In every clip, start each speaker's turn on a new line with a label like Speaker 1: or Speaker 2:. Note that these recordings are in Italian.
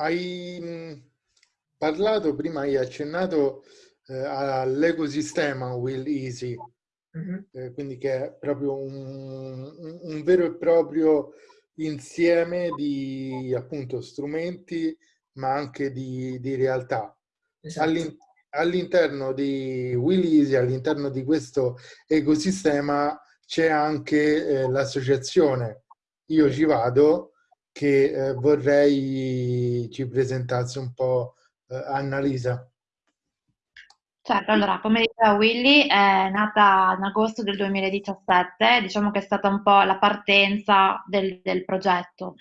Speaker 1: hai mh, parlato, prima hai accennato eh, all'ecosistema Will Easy, mm-hmm. eh, quindi che è proprio un, un, vero e proprio insieme di appunto strumenti ma anche di, di realtà. Esatto. all'interno di Will Easy, all'interno di questo ecosistema c'è anche eh, l'associazione Io ci vado che eh, vorrei ci presentassi un po' eh, Annalisa.
Speaker 2: Certo, allora, come diceva Willy, è nata in agosto del 2017, diciamo che è stata un po' la partenza del, del progetto,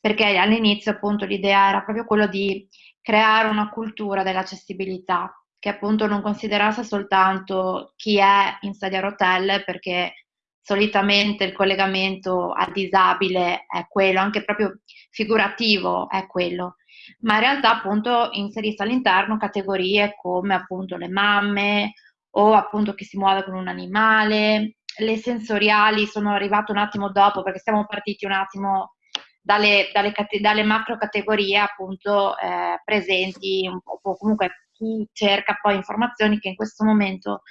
Speaker 2: perché all'inizio appunto l'idea era proprio quello di creare una cultura dell'accessibilità, che appunto non considerasse soltanto chi è in sedia a rotelle, perché solitamente il collegamento al disabile è quello, anche proprio figurativo è quello, ma in realtà appunto inserisse all'interno categorie come appunto le mamme o appunto chi si muove con un animale, le sensoriali sono arrivate un attimo dopo perché siamo partiti un attimo dalle, dalle, dalle macro categorie appunto eh, presenti, po', comunque chi cerca poi informazioni che in questo momento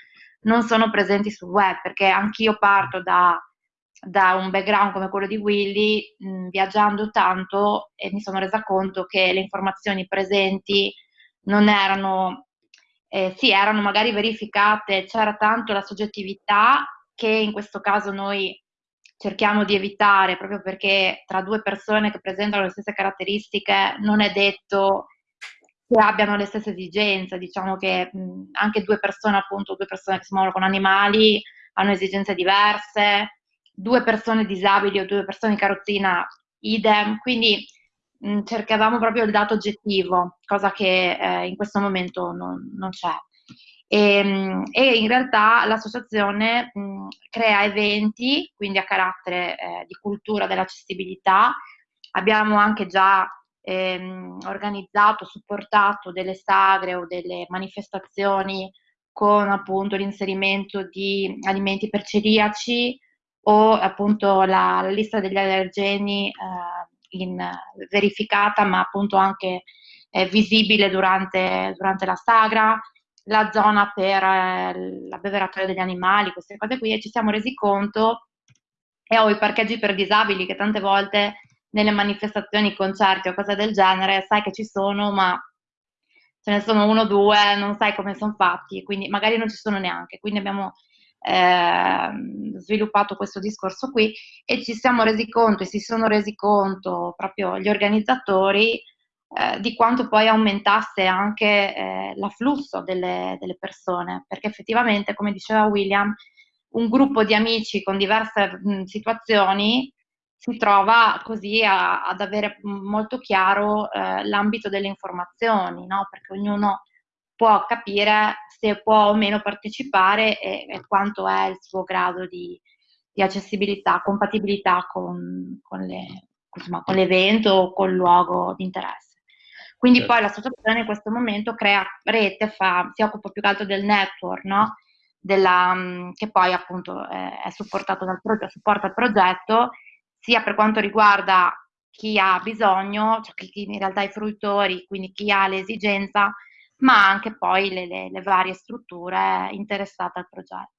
Speaker 2: non sono presenti sul web, perché anch'io parto da, da un background come quello di Willy, mh, viaggiando tanto e mi sono resa conto che le informazioni presenti non erano, eh, sì, erano magari verificate, c'era tanto la soggettività che in questo caso noi cerchiamo di evitare proprio perché tra due persone che presentano le stesse caratteristiche non è detto che abbiano le stesse esigenze, diciamo che mh, anche due persone, appunto, due persone che si muovono con animali hanno esigenze diverse, due persone disabili o due persone in carrozzina idem, quindi mh, cercavamo proprio il dato oggettivo, cosa che eh, in questo momento non, non c'è. E, e, in realtà l'associazione mh, crea eventi, quindi a carattere eh, di cultura dell'accessibilità. Abbiamo anche già ehm, organizzato, supportato delle sagre o delle manifestazioni con appunto l'inserimento di alimenti per celiaci o appunto la, la lista degli allergeni eh, in, verificata ma appunto anche eh, visibile durante, durante, la sagra, la zona per eh, la beveratoria degli animali, queste cose qui e ci siamo resi conto e ho i parcheggi per disabili che tante volte nelle manifestazioni, concerti o cose del genere, sai che ci sono, ma ce ne sono uno o due, non sai come sono fatti, quindi magari non ci sono neanche. Quindi abbiamo eh, sviluppato questo discorso qui e ci siamo resi conto e si sono resi conto proprio gli organizzatori eh, di quanto poi aumentasse anche eh, l'afflusso delle, delle persone, perché effettivamente, come diceva William, un gruppo di amici con diverse mh, situazioni si trova così a, ad avere molto chiaro eh, l'ambito delle informazioni, no? perché ognuno può capire se può o meno partecipare e, e quanto è il suo grado di, di accessibilità, compatibilità con, con, le, insomma, con, l'evento o col luogo di interesse. Quindi certo. poi l'associazione in questo momento crea rete, fa, si occupa più che altro del network, no? Della, che poi appunto è, è supportato dal progetto, supporta il progetto sia per quanto riguarda chi ha bisogno, cioè chi in realtà i fruitori, quindi chi ha l'esigenza, ma anche poi le, le, le varie strutture interessate al progetto.